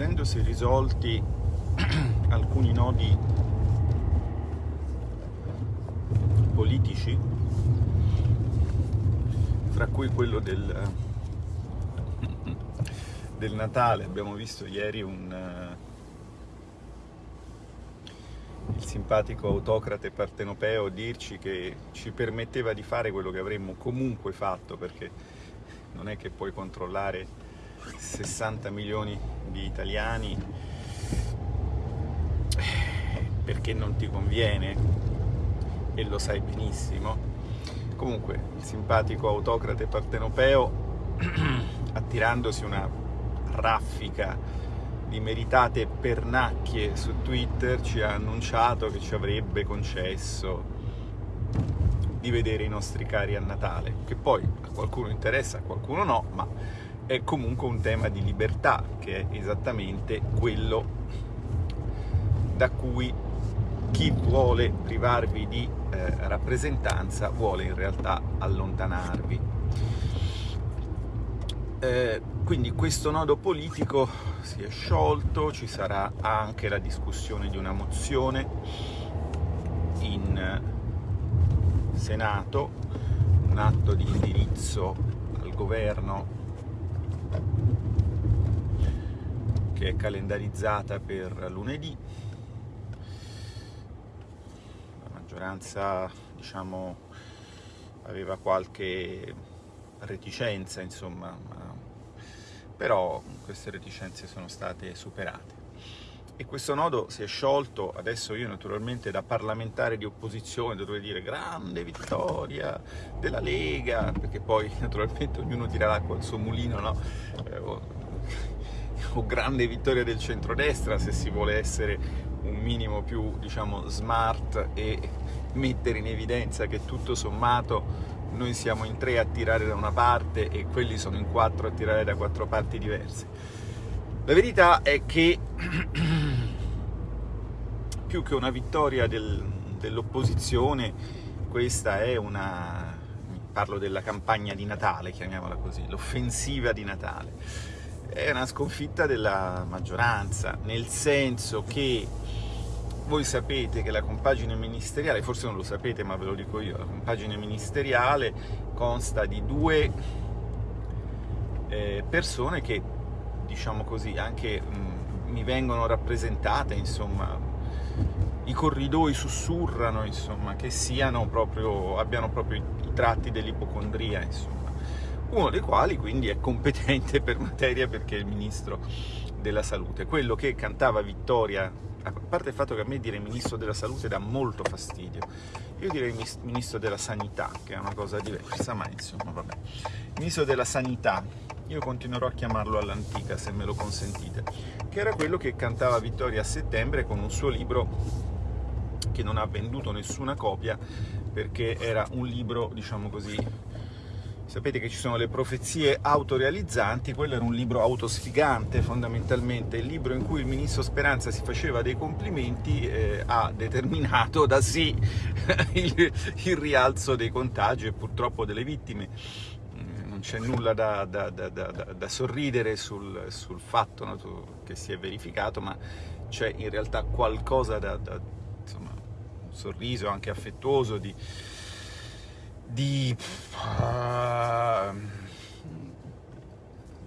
essendosi risolti alcuni nodi politici, fra cui quello del, del Natale, abbiamo visto ieri un, il simpatico autocrate partenopeo dirci che ci permetteva di fare quello che avremmo comunque fatto, perché non è che puoi controllare 60 milioni di italiani perché non ti conviene e lo sai benissimo. Comunque il simpatico autocrate partenopeo attirandosi una raffica di meritate pernacchie su Twitter ci ha annunciato che ci avrebbe concesso di vedere i nostri cari a Natale, che poi a qualcuno interessa, a qualcuno no, ma è comunque un tema di libertà, che è esattamente quello da cui chi vuole privarvi di eh, rappresentanza vuole in realtà allontanarvi. Eh, quindi questo nodo politico si è sciolto, ci sarà anche la discussione di una mozione in Senato, un atto di indirizzo al governo che è calendarizzata per lunedì. La maggioranza, diciamo, aveva qualche reticenza, insomma, però queste reticenze sono state superate. E questo nodo si è sciolto, adesso io naturalmente da parlamentare di opposizione dovrei dire grande vittoria della Lega, perché poi naturalmente ognuno tira l'acqua al suo mulino, no? Eh, o, o grande vittoria del centrodestra se si vuole essere un minimo più diciamo smart e mettere in evidenza che tutto sommato noi siamo in tre a tirare da una parte e quelli sono in quattro a tirare da quattro parti diverse. La verità è che più che una vittoria del, dell'opposizione, questa è una... parlo della campagna di Natale, chiamiamola così, l'offensiva di Natale. È una sconfitta della maggioranza, nel senso che voi sapete che la compagine ministeriale, forse non lo sapete ma ve lo dico io, la compagine ministeriale consta di due eh, persone che, diciamo così, anche mh, mm, mi vengono rappresentate, insomma, i corridoi sussurrano, insomma, che proprio, abbiano proprio i, tratti dell'ipocondria. Uno dei quali quindi è competente per materia perché è il ministro della salute, quello che cantava vittoria a parte il fatto che a me dire Ministro della Salute dà molto fastidio, io direi Ministro della Sanità, che è una cosa diversa, ma insomma vabbè. Ministro della Sanità, io continuerò a chiamarlo all'antica, se me lo consentite, che era quello che cantava Vittoria a settembre con un suo libro che non ha venduto nessuna copia, perché era un libro, diciamo così, Sapete che ci sono le profezie autorealizzanti, quello era un libro autosfigante fondamentalmente, il libro in cui il ministro Speranza si faceva dei complimenti eh, ha determinato da sì il, il, rialzo dei contagi e purtroppo delle vittime. Mm, non c'è nulla da, da, da, da, sorridere sul, sul fatto no, che si è verificato, ma c'è in realtà qualcosa da, insomma, un sorriso anche affettuoso di di, uh,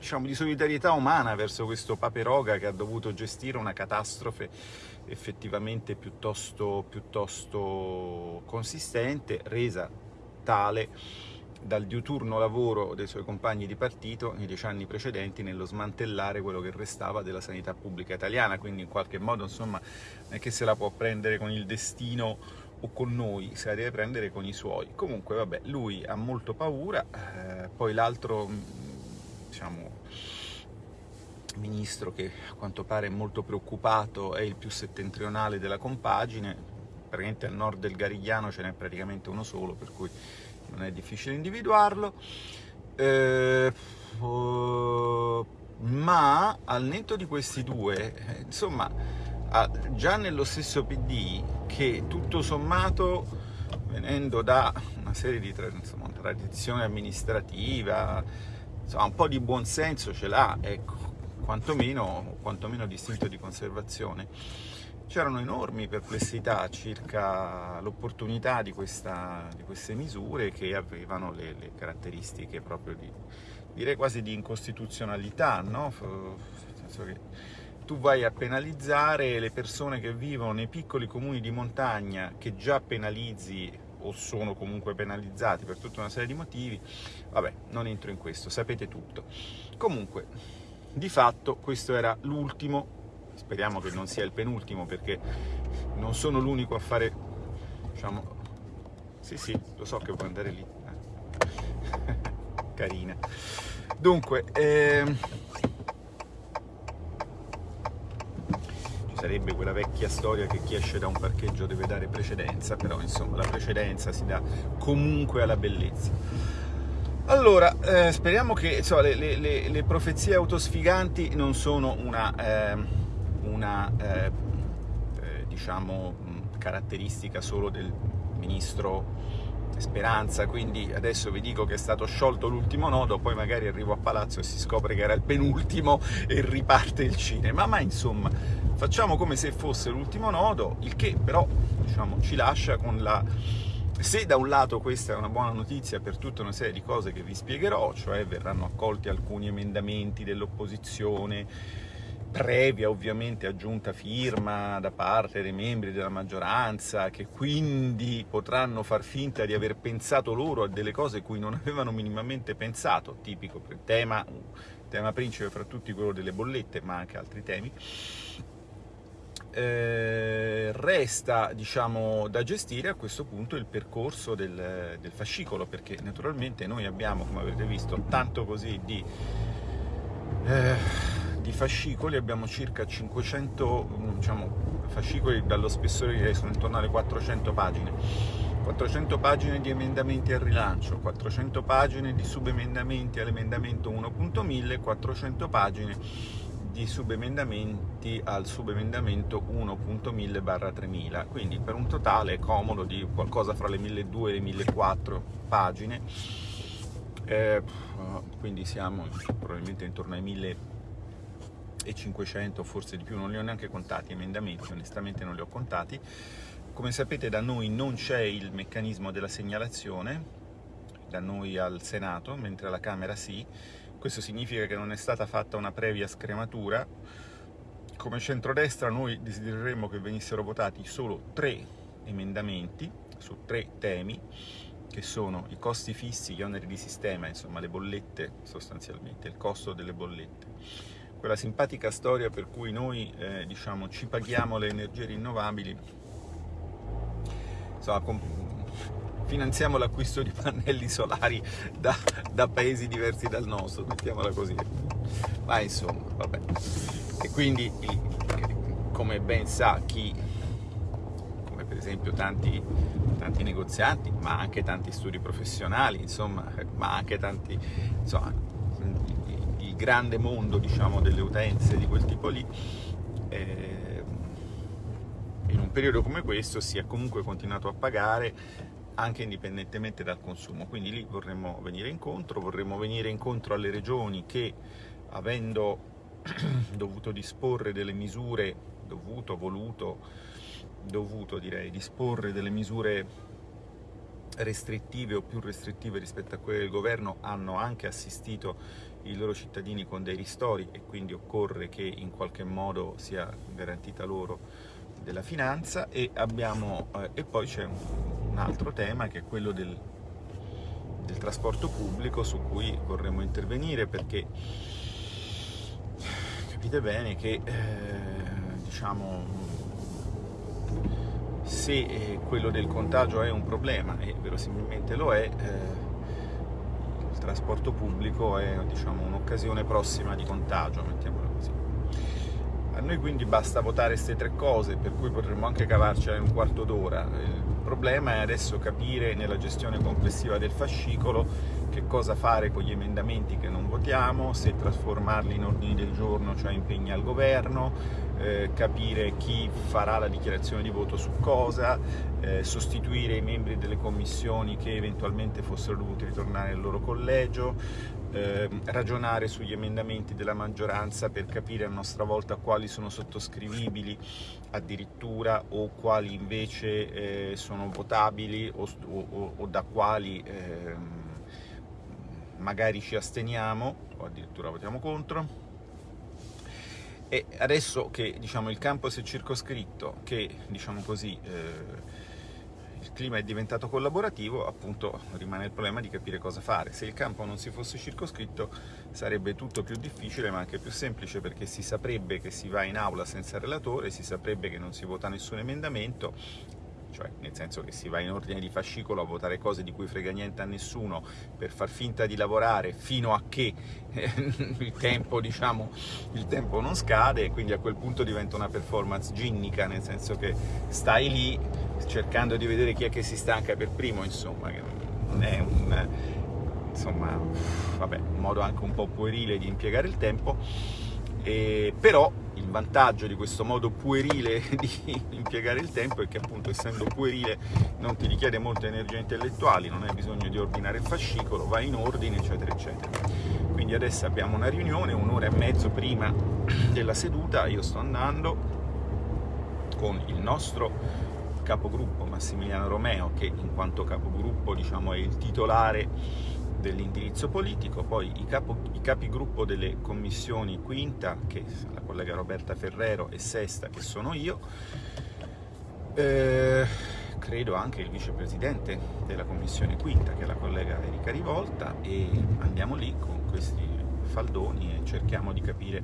diciamo, di solidarietà umana verso questo Paperoga che ha dovuto gestire una catastrofe effettivamente piuttosto, piuttosto consistente, resa tale dal diuturno lavoro dei suoi compagni di partito nei dieci anni precedenti nello smantellare quello che restava della sanità pubblica italiana, quindi in qualche modo insomma non è che se la può prendere con il destino o con noi, se la deve prendere con i suoi. Comunque, vabbè, lui ha molto paura, eh, poi l'altro, diciamo, ministro che a quanto pare è molto preoccupato è il più settentrionale della compagine, praticamente al nord del Garigliano ce n'è praticamente uno solo, per cui non è difficile individuarlo. Eh, uh, ma al netto di questi due, eh, insomma, già nello stesso PD che tutto sommato venendo da una serie di insomma, tradizione amministrativa, insomma, un po' di buonsenso ce l'ha, ecco. quantomeno, quantomeno distinto di conservazione. C'erano enormi perplessità circa l'opportunità di, di, queste misure che avevano le, le caratteristiche proprio di, direi quasi di incostituzionalità, no? nel senso che tu vai a penalizzare le persone che vivono nei piccoli comuni di montagna che già penalizzi o sono comunque penalizzati per tutta una serie di motivi, vabbè, non entro in questo, sapete tutto. Comunque, di fatto questo era l'ultimo, speriamo che non sia il penultimo perché non sono l'unico a fare, diciamo, sì sì, lo so che può andare lì, eh. carina. Dunque, ehm... sarebbe quella vecchia storia che chi esce da un parcheggio deve dare precedenza, però insomma la precedenza si dà comunque alla bellezza. Allora, eh, speriamo che insomma, le, le, le, profezie autosfiganti non sono una, eh, una eh, eh diciamo, caratteristica solo del ministro Speranza, quindi adesso vi dico che è stato sciolto l'ultimo nodo, poi magari arrivo a Palazzo e si scopre che era il penultimo e riparte il cinema, ma insomma facciamo come se fosse l'ultimo nodo, il che però diciamo, ci lascia con la... Se da un lato questa è una buona notizia per tutta una serie di cose che vi spiegherò, cioè verranno accolti alcuni emendamenti dell'opposizione, previa ovviamente aggiunta firma da parte dei membri della maggioranza, che quindi potranno far finta di aver pensato loro a delle cose cui non avevano minimamente pensato, tipico tema, tema principe fra tutti quello delle bollette, ma anche altri temi. Eh, resta diciamo, da gestire a questo punto il percorso del, del, fascicolo perché naturalmente noi abbiamo come avete visto tanto così di eh, di fascicoli. Abbiamo circa 500 diciamo, fascicoli dallo spessore che sono intorno alle 400 pagine. 400 pagine di emendamenti al rilancio 400 pagine di subemendamenti all'emendamento 1.1000 400 pagine di subemendamenti al subemendamento 1.1000 barra 3000 quindi per un totale comodo di qualcosa fra le 1200 e le 1400 pagine eh, quindi siamo probabilmente intorno ai 1000 e 500, forse di più, non li ho neanche contati, emendamenti, onestamente non li ho contati. Come sapete da noi non c'è il meccanismo della segnalazione, da noi al Senato, mentre alla Camera sì. Questo significa che non è stata fatta una previa scrematura. Come centrodestra noi desidereremmo che venissero votati solo tre emendamenti su tre temi, che sono i costi fissi, gli oneri di sistema, insomma le bollette sostanzialmente, il costo delle bollette quella simpatica storia per cui noi eh, diciamo, ci paghiamo le energie rinnovabili, insomma, finanziamo l'acquisto di pannelli solari da, da, paesi diversi dal nostro, mettiamola così. Ma insomma, vabbè. E quindi, come ben sa chi, come per esempio tanti, tanti negozianti, ma anche tanti studi professionali, insomma, ma anche tanti, insomma, grande mondo diciamo, delle utenze di quel tipo lì, eh, in un periodo come questo si è comunque continuato a pagare anche indipendentemente dal consumo, quindi lì vorremmo venire incontro, vorremmo venire incontro alle regioni che avendo dovuto disporre delle misure, dovuto, voluto, dovuto direi, disporre delle misure restrittive o più restrittive rispetto a quelle del governo hanno anche assistito i loro cittadini con dei ristori e quindi occorre che in qualche modo sia garantita loro della finanza e, abbiamo, eh, e poi c'è un, altro tema che è quello del, del trasporto pubblico su cui vorremmo intervenire perché capite bene che eh, diciamo se eh, quello del contagio è un problema e verosimilmente lo è eh, trasporto pubblico è diciamo, un'occasione prossima di contagio, mettiamola. A noi quindi basta votare queste tre cose, per cui potremmo anche cavarcela in un quarto d'ora. Il problema è adesso capire nella gestione complessiva del fascicolo che cosa fare con gli emendamenti che non votiamo, se trasformarli in ordini del giorno, cioè impegni al governo, eh, capire chi farà la dichiarazione di voto su cosa, eh, sostituire i membri delle commissioni che eventualmente fossero dovuti ritornare nel loro collegio, eh, ragionare sugli emendamenti della maggioranza per capire a nostra volta quali sono sottoscrivibili addirittura o quali invece eh, sono votabili o, o, o da quali eh, magari ci asteniamo o addirittura votiamo contro. E adesso che diciamo, il campo si è circoscritto, che diciamo così, eh, il clima è diventato collaborativo, appunto rimane il problema di capire cosa fare. Se il campo non si fosse circoscritto sarebbe tutto più difficile ma anche più semplice perché si saprebbe che si va in aula senza relatore, si saprebbe che non si vota nessun emendamento cioè nel senso che si va in ordine di fascicolo a votare cose di cui frega niente a nessuno per far finta di lavorare fino a che eh, il, tempo, diciamo, il tempo non scade e quindi a quel punto diventa una performance ginnica, nel senso che stai lì cercando di vedere chi è che si stanca per primo, insomma, che non è un, insomma, vabbè, modo anche un po' puerile di impiegare il tempo, e, però vantaggio di questo modo puerile di impiegare il tempo è che appunto essendo puerile non ti richiede molte energie intellettuali, non hai bisogno di ordinare il fascicolo, vai in ordine eccetera eccetera. Quindi adesso abbiamo una riunione, un'ora e mezzo prima della seduta, io sto andando con il nostro capogruppo Massimiliano Romeo che in quanto capogruppo diciamo, è il titolare dell'indirizzo politico, poi i, capo, i, capigruppo delle commissioni quinta, che la collega Roberta Ferrero, e sesta, che sono io, eh, credo anche il vicepresidente della commissione quinta, che è la collega Erika Rivolta, e andiamo lì con questi faldoni e cerchiamo di capire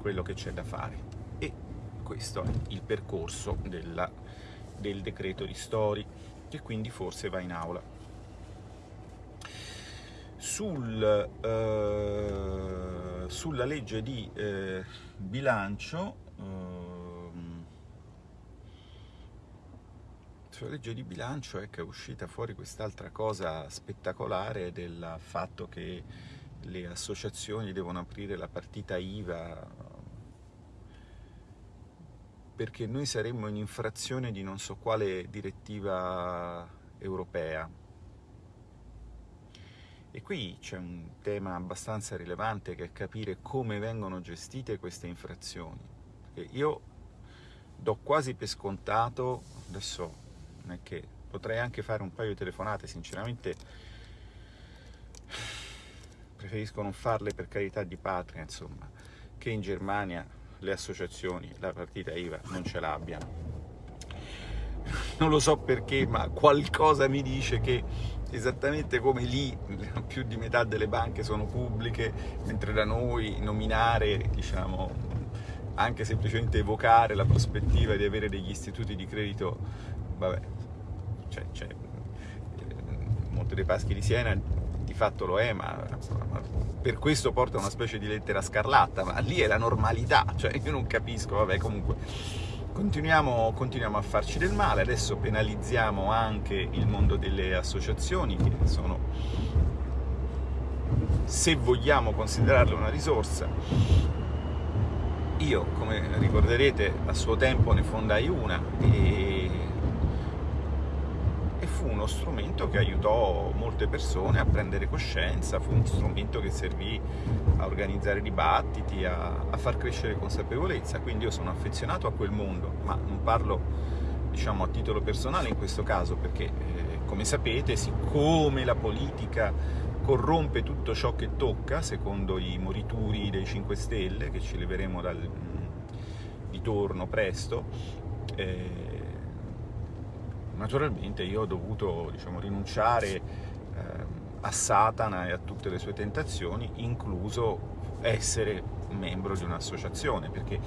quello che c'è da fare. E questo è il percorso della, del decreto di Stori, che quindi forse va in aula sul, eh, sulla legge di eh, bilancio ehm, sulla legge di bilancio è che è uscita fuori quest'altra cosa spettacolare del fatto che le associazioni devono aprire la partita IVA perché noi saremmo in infrazione di non so quale direttiva europea e qui c'è un tema abbastanza rilevante che è capire come vengono gestite queste infrazioni. Perché io do quasi per scontato, adesso non è che potrei anche fare un paio di telefonate, sinceramente preferisco non farle per carità di patria, insomma, che in Germania le associazioni, la partita IVA non ce l'abbiano. Non lo so perché, ma qualcosa mi dice che esattamente come lì più di metà delle banche sono pubbliche, mentre da noi nominare, diciamo, anche semplicemente evocare la prospettiva di avere degli istituti di credito, vabbè, cioè, cioè Monte dei Paschi di Siena di fatto lo è, ma, ma, per questo porta una specie di lettera scarlatta, ma lì è la normalità, cioè io non capisco, vabbè comunque Continuiamo, continuiamo, a farci del male, adesso penalizziamo anche il mondo delle associazioni che sono, se vogliamo considerarle una risorsa, io come ricorderete a suo tempo ne fondai una e fu uno strumento che aiutò molte persone a prendere coscienza, fu uno strumento che servì a organizzare dibattiti, a, a far crescere consapevolezza, quindi io sono affezionato a quel mondo, ma non parlo diciamo, a titolo personale in questo caso, perché eh, come sapete, siccome la politica corrompe tutto ciò che tocca, secondo i morituri dei 5 Stelle, che ci leveremo dal, di torno presto, eh, naturalmente io ho dovuto diciamo, rinunciare eh, a Satana e a tutte le sue tentazioni, incluso essere membro di un'associazione, perché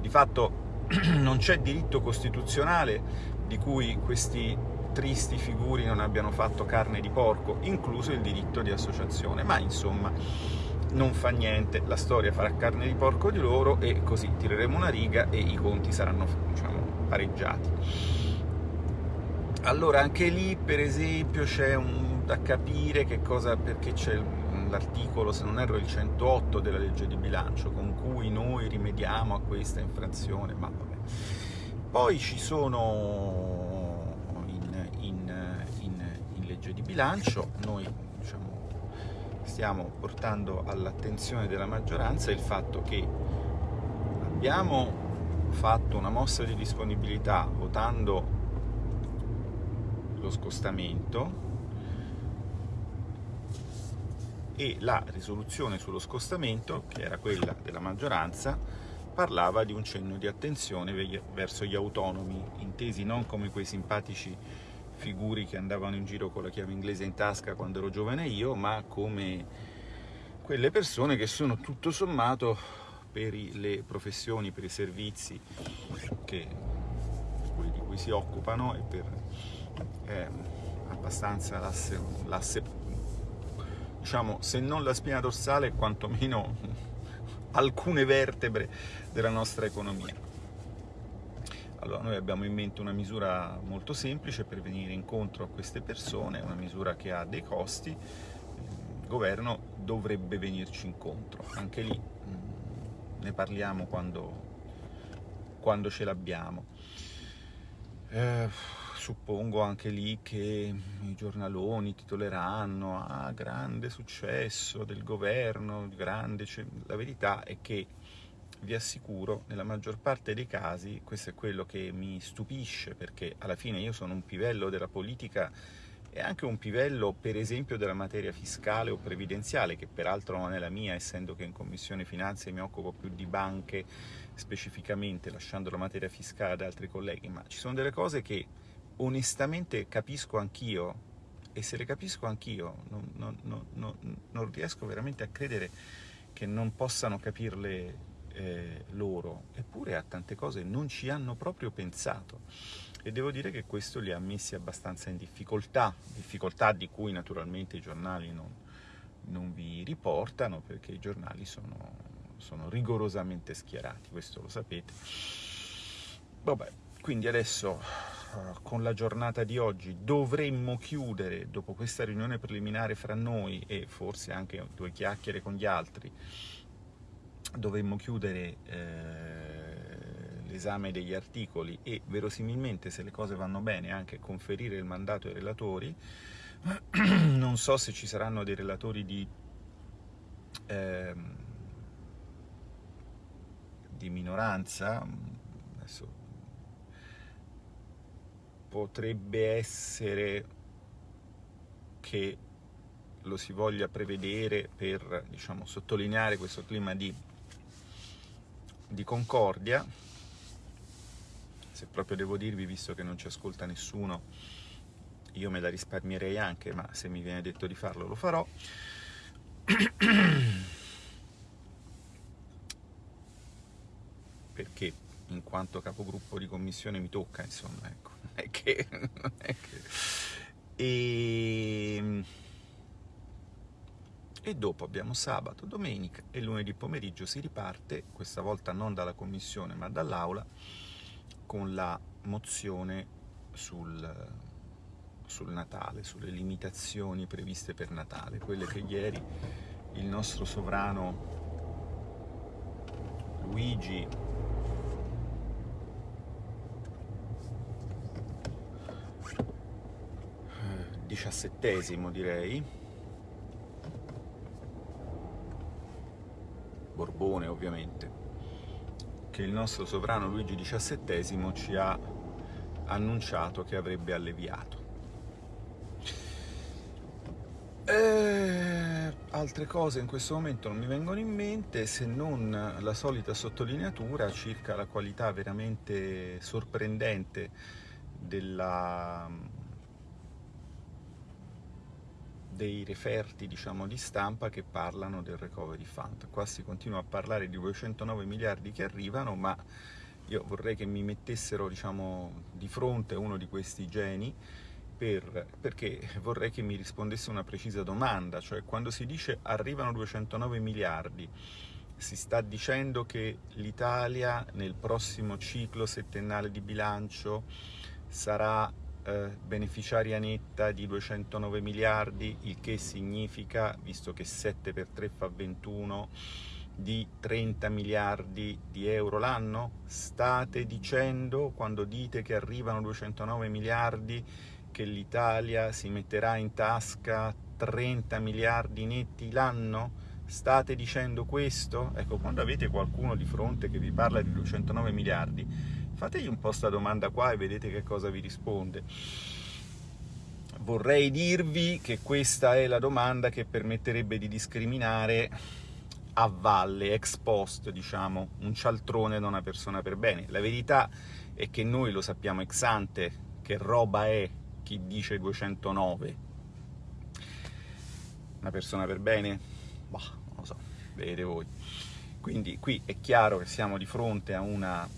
di fatto non c'è diritto costituzionale di cui questi tristi figuri non abbiano fatto carne di porco, incluso il diritto di associazione, ma insomma non fa niente, la storia farà carne di porco di loro e così tireremo una riga e i conti saranno diciamo, pareggiati. Allora anche lì per esempio c'è da capire che cosa, perché c'è l'articolo, se non erro, il 108 della legge di bilancio, con cui noi rimediamo a questa infrazione, ma vabbè. Poi ci sono in, in, in, in legge di bilancio, noi diciamo, stiamo portando all'attenzione della maggioranza il fatto che abbiamo fatto una mossa di disponibilità votando lo scostamento e la risoluzione sullo scostamento, che era quella della maggioranza, parlava di un cenno di attenzione verso gli autonomi, intesi non come quei simpatici figuri che andavano in giro con la chiave inglese in tasca quando ero giovane io, ma come quelle persone che sono tutto sommato per le professioni, per i servizi che, di cui si occupano e per eh, abbastanza l'asse diciamo, se non la spina dorsale, quantomeno alcune vertebre della nostra economia. Allora, noi abbiamo in mente una misura molto semplice per venire incontro a queste persone, una misura che ha dei costi, il governo dovrebbe venirci incontro. Anche lì mm, ne parliamo quando, quando ce l'abbiamo. Eh, suppongo anche lì che i giornaloni titoleranno ah, grande successo del governo, grande... Cioè, la verità è che vi assicuro, nella maggior parte dei casi, questo è quello che mi stupisce, perché alla fine io sono un pivello della politica e anche un pivello, per esempio, della materia fiscale o previdenziale, che peraltro non è la mia, essendo che in Commissione Finanze mi occupo più di banche specificamente, lasciando la materia fiscale ad altri colleghi, ma ci sono delle cose che onestamente capisco anch'io, e se le capisco anch'io, non, non, non, non, riesco veramente a credere che non possano capirle eh, loro, eppure a tante cose non ci hanno proprio pensato. E devo dire che questo li ha messi abbastanza in difficoltà, difficoltà di cui naturalmente i giornali non, vi riportano, perché i giornali sono, sono rigorosamente schierati, questo lo sapete. Vabbè, quindi adesso con la giornata di oggi dovremmo chiudere, dopo questa riunione preliminare fra noi e forse anche due chiacchiere con gli altri, dovremmo chiudere eh, l'esame degli articoli e verosimilmente, se le cose vanno bene, anche conferire il mandato ai relatori. non so se ci saranno dei relatori di, eh, di minoranza, adesso potrebbe essere che lo si voglia prevedere per diciamo, sottolineare questo clima di, di concordia. Se proprio devo dirvi, visto che non ci ascolta nessuno, io me la risparmierei anche, ma se mi viene detto di farlo lo farò. Perché in quanto capogruppo di commissione mi tocca, insomma, ecco è che... Non è che... E... Ehm, e dopo abbiamo sabato, domenica e lunedì pomeriggio si riparte, questa volta non dalla commissione ma dall'aula, con la mozione sul, sul Natale, sulle limitazioni previste per Natale, quelle che ieri il nostro sovrano Luigi diciassettesimo direi. Borbone ovviamente che il nostro sovrano Luigi XVII ci ha annunciato che avrebbe alleviato. E... altre cose in questo momento non mi vengono in mente se non la solita sottolineatura circa la qualità veramente sorprendente della dei referti diciamo, di stampa che parlano del recovery fund. Qua si continua a parlare di 209 miliardi che arrivano, ma io vorrei che mi mettessero diciamo, di fronte uno di questi geni per, perché vorrei che mi rispondesse una precisa domanda, cioè quando si dice arrivano 209 miliardi, si sta dicendo che l'Italia nel prossimo ciclo settennale di bilancio sarà eh, beneficiaria netta di 209 miliardi, il che significa, visto che 7 per 3 fa 21, di 30 miliardi di euro l'anno? State dicendo, quando dite che arrivano 209 miliardi, che l'Italia si metterà in tasca 30 miliardi netti l'anno? State dicendo questo? Ecco, quando avete qualcuno di fronte che vi parla di 209 miliardi, fategli un po' sta domanda qua e vedete che cosa vi risponde. Vorrei dirvi che questa è la domanda che permetterebbe di discriminare a valle, ex post, diciamo, un cialtrone da una persona per bene. La verità è che noi lo sappiamo ex ante che roba è chi dice 209. Una persona per bene? Bah, lo so, vedete voi. Quindi qui è chiaro che siamo di fronte a una,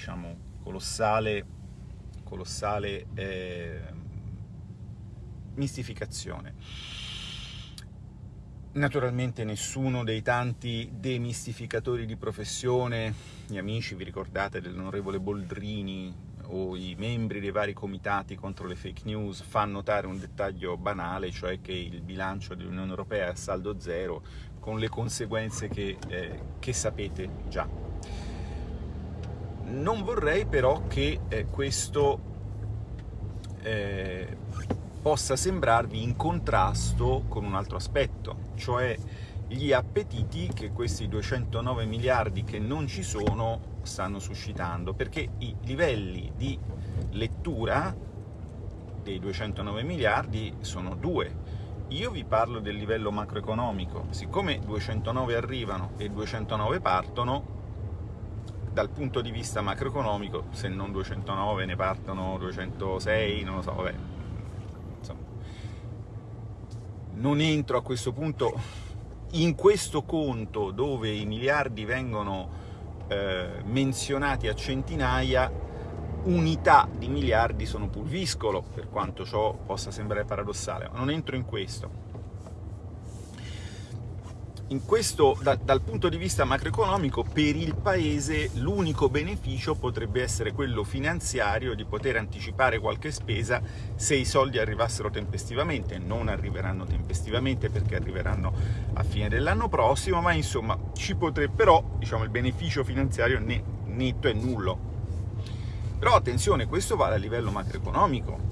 diciamo, colossale, colossale eh, mistificazione. Naturalmente nessuno dei tanti demistificatori di professione, gli amici, vi ricordate dell'onorevole Boldrini, o i membri dei vari comitati contro le fake news fa notare un dettaglio banale, cioè che il bilancio dell'Unione Europea è a saldo zero, con le conseguenze che, eh, che sapete già. Non vorrei però che eh, questo eh, possa sembrarvi in contrasto con un altro aspetto, cioè gli appetiti che questi 209 miliardi che non ci sono stanno suscitando, perché i livelli di lettura dei 209 miliardi sono due. Io vi parlo del livello macroeconomico, siccome 209 arrivano e 209 partono, dal punto di vista macroeconomico, se non 209 ne partono 206, non lo so, vabbè, insomma, non entro a questo punto. In questo conto dove i miliardi vengono eh, menzionati a centinaia, unità di miliardi sono pulviscolo, per quanto ciò possa sembrare paradossale, ma non entro in questo. Questo, da, dal punto di vista macroeconomico, per il Paese l'unico beneficio potrebbe essere quello finanziario di poter anticipare qualche spesa se i soldi arrivassero tempestivamente. Non arriveranno tempestivamente perché arriveranno a fine dell'anno prossimo, ma insomma ci potrebbe, però diciamo, il beneficio finanziario netto è nullo. Però attenzione, questo vale a livello macroeconomico,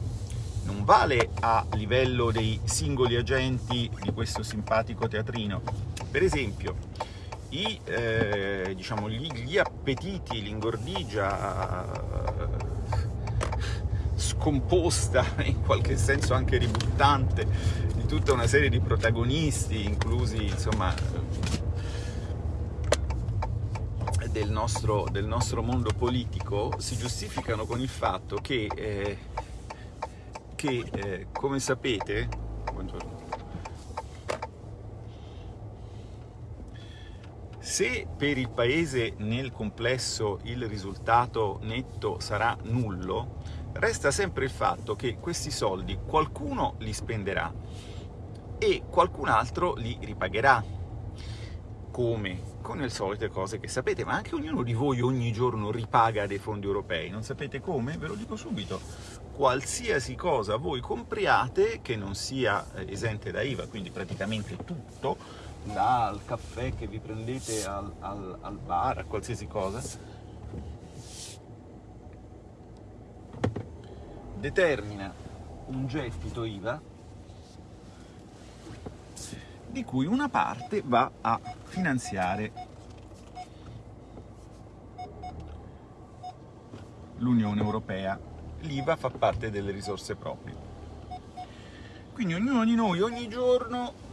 non vale a livello dei singoli agenti di questo simpatico teatrino. Per esempio, i, eh, diciamo, gli, gli, appetiti, l'ingordigia scomposta, in qualche senso anche ributtante, di tutta una serie di protagonisti, inclusi insomma, del nostro, del nostro mondo politico, si giustificano con il fatto che eh, che, eh, come sapete, buongiorno, se per il Paese nel complesso il risultato netto sarà nullo, resta sempre il fatto che questi soldi qualcuno li spenderà e qualcun altro li ripagherà. Come? Con le solite cose che sapete, ma anche ognuno di voi ogni giorno ripaga dei fondi europei. Non sapete come? Ve lo dico subito qualsiasi cosa voi compriate che non sia eh, esente da IVA, quindi praticamente tutto, dal caffè che vi prendete al, al, al bar, a qualsiasi cosa, determina un gettito IVA di cui una parte va a finanziare l'Unione Europea l'IVA fa parte delle risorse proprie. Quindi ognuno di noi ogni giorno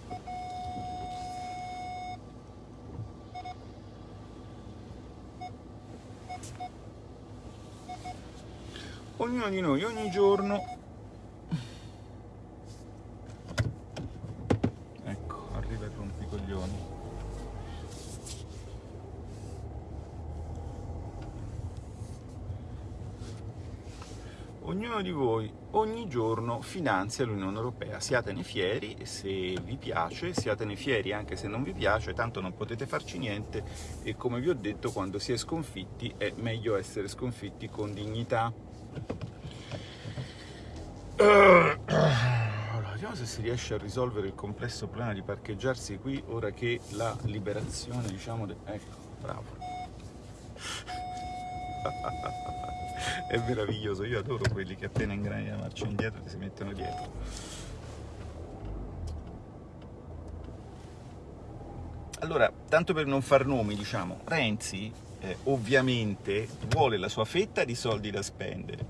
ognuno di noi ogni giorno ecco arriva il rompicoglioni ognuno di voi ogni giorno finanzia l'Unione Europea. Siatene fieri se vi piace, siatene fieri anche se non vi piace, tanto non potete farci niente e come vi ho detto quando si è sconfitti è meglio essere sconfitti con dignità. Allora, vediamo se si riesce a risolvere il complesso problema di parcheggiarsi qui ora che la liberazione, diciamo... De... Ecco, bravo. È meraviglioso, io adoro quelli che appena ingrani la marcia indietro ti si mettono dietro. Allora, tanto per non far nomi, diciamo, Renzi eh, ovviamente vuole la sua fetta di soldi da spendere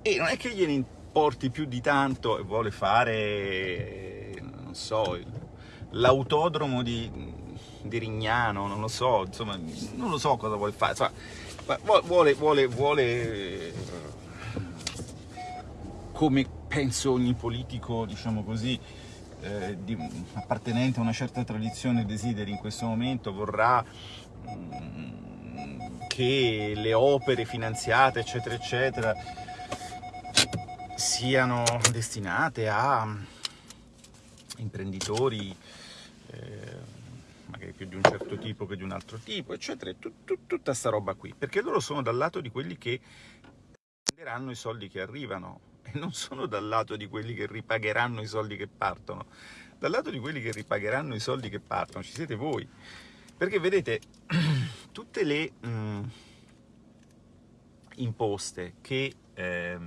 e non è che gliene importi più di tanto e vuole fare, non so, l'autodromo di, di, Rignano, non lo so, insomma, non lo so cosa vuole fare, insomma, vuole, vuole, vuole, come penso ogni politico, diciamo così, eh, di, appartenente a una certa tradizione desideri in questo momento, vorrà mm, che le opere finanziate, eccetera, eccetera, siano destinate a imprenditori eh, più di un certo tipo che di un altro tipo, eccetera, tut, tut, tutta sta roba qui, perché loro sono dal lato di quelli che prenderanno i soldi che arrivano e non sono dal lato di quelli che ripagheranno i soldi che partono, dal lato di quelli che ripagheranno i soldi che partono ci siete voi, perché vedete, tutte le mh, mm, imposte che eh,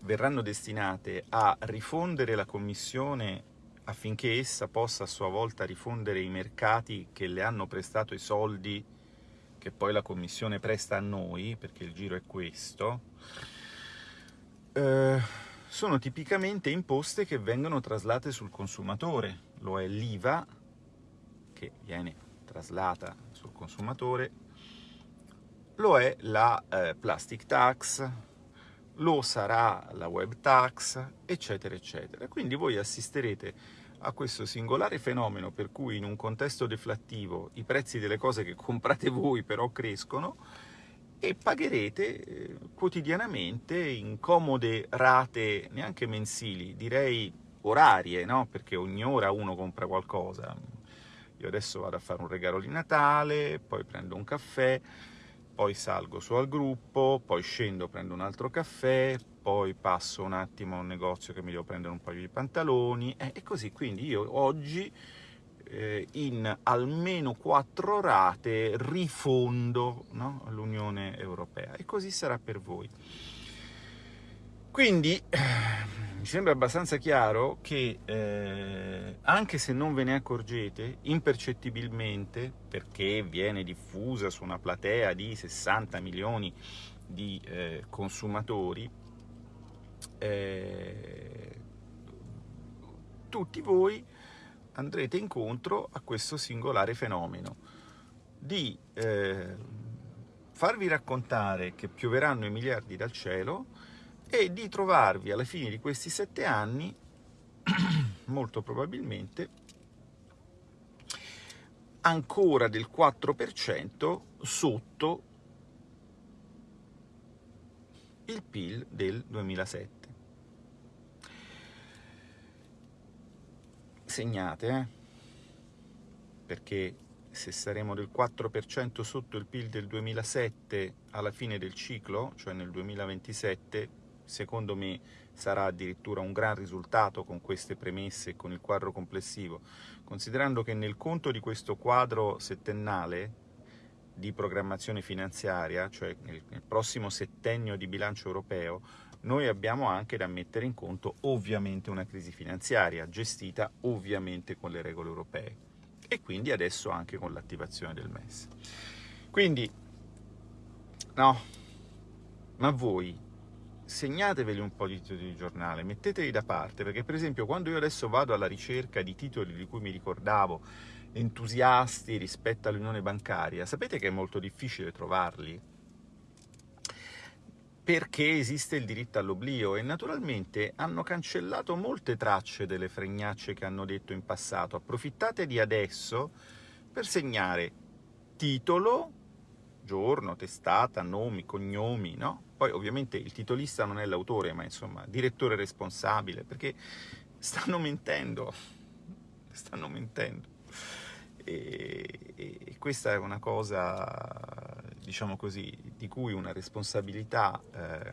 verranno destinate a rifondere la commissione affinché essa possa a sua volta rifondere i mercati che le hanno prestato i soldi che poi la Commissione presta a noi, perché il giro è questo, eh, sono tipicamente imposte che vengono traslate sul consumatore. Lo è l'IVA, che viene traslata sul consumatore, lo è la eh, plastic tax, lo sarà la web tax, eccetera, eccetera. Quindi voi assisterete a questo singolare fenomeno per cui in un contesto deflattivo i prezzi delle cose che comprate voi però crescono e pagherete eh, quotidianamente in comode rate neanche mensili, direi orarie, no? perché ogni ora uno compra qualcosa. Io adesso vado a fare un regalo di Natale, poi prendo un caffè, poi salgo su al gruppo, poi scendo, prendo un altro caffè, poi passo un attimo a un negozio che mi devo prendere un paio di pantaloni, eh, e così, quindi io oggi eh, in almeno quattro rate rifondo no, l'Unione Europea, e così sarà per voi. Quindi eh, sembra abbastanza chiaro che, eh, anche se non ve ne accorgete, impercettibilmente, perché viene diffusa su una platea di 60 milioni di eh, consumatori, eh, tutti voi andrete incontro a questo singolare fenomeno di eh, farvi raccontare che pioveranno i miliardi dal cielo e di trovarvi alla fine di questi sette anni, molto probabilmente, ancora del 4% sotto il PIL del 2007. segnate, eh? perché se saremo del 4% sotto il PIL del 2007 alla fine del ciclo, cioè nel 2027, secondo me sarà addirittura un gran risultato con queste premesse e con il quadro complessivo, considerando che nel conto di questo quadro settennale di programmazione finanziaria, cioè nel, nel prossimo settennio di bilancio europeo, noi abbiamo anche da mettere in conto ovviamente una crisi finanziaria, gestita ovviamente con le regole europee e quindi adesso anche con l'attivazione del MES. Quindi, no, ma voi segnateveli un po' di titoli di giornale, metteteli da parte, perché per esempio quando io adesso vado alla ricerca di titoli di cui mi ricordavo, entusiasti rispetto all'unione bancaria, sapete che è molto difficile trovarli? perché esiste il diritto all'oblio e naturalmente hanno cancellato molte tracce delle fregnacce che hanno detto in passato. Approfittate di adesso per segnare titolo, giorno, testata, nomi, cognomi, no? Poi ovviamente il titolista non è l'autore, ma insomma, direttore responsabile, perché stanno mentendo, stanno mentendo. E, e questa è una cosa diciamo così, di cui una responsabilità eh,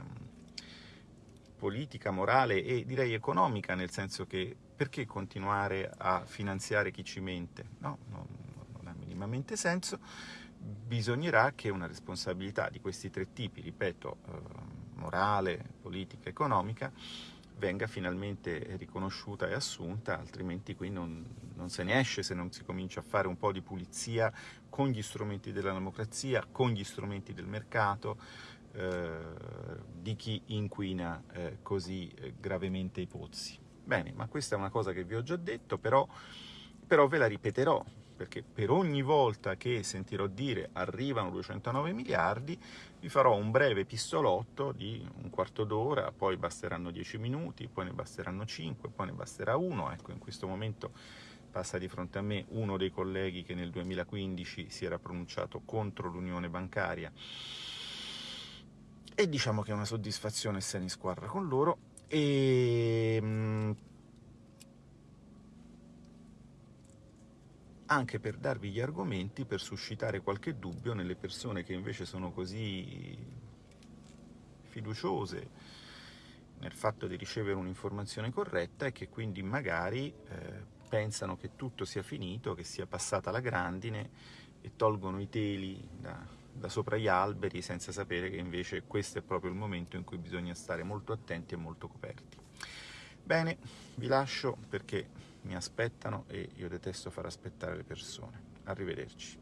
politica, morale e direi economica, nel senso che perché continuare a finanziare chi ci mente? No, non, non ha minimamente senso. Bisognerà che una responsabilità di questi tre tipi, ripeto, eh, morale, politica, economica, venga finalmente riconosciuta e assunta, altrimenti qui non, non, se ne esce se non si comincia a fare un po' di pulizia con gli strumenti della democrazia, con gli strumenti del mercato, eh, di chi inquina eh, così eh, gravemente i pozzi. Bene, ma questa è una cosa che vi ho già detto, però, però ve la ripeterò, perché per ogni volta che sentirò dire arrivano 209 miliardi, vi farò un breve pistolotto di un quarto d'ora, poi basteranno 10 minuti, poi ne basteranno 5, poi ne basterà uno. Ecco, in questo momento passa di fronte a me uno dei colleghi che nel 2015 si era pronunciato contro l'unione bancaria e diciamo che è una soddisfazione essere in squadra con loro e anche per darvi gli argomenti, per suscitare qualche dubbio nelle persone che invece sono così fiduciose nel fatto di ricevere un'informazione corretta e che quindi magari eh, pensano che tutto sia finito, che sia passata la grandine e tolgono i teli da, da sopra gli alberi senza sapere che invece questo è proprio il momento in cui bisogna stare molto attenti e molto coperti. Bene, vi lascio perché mi aspettano e io detesto far aspettare le persone. Arrivederci.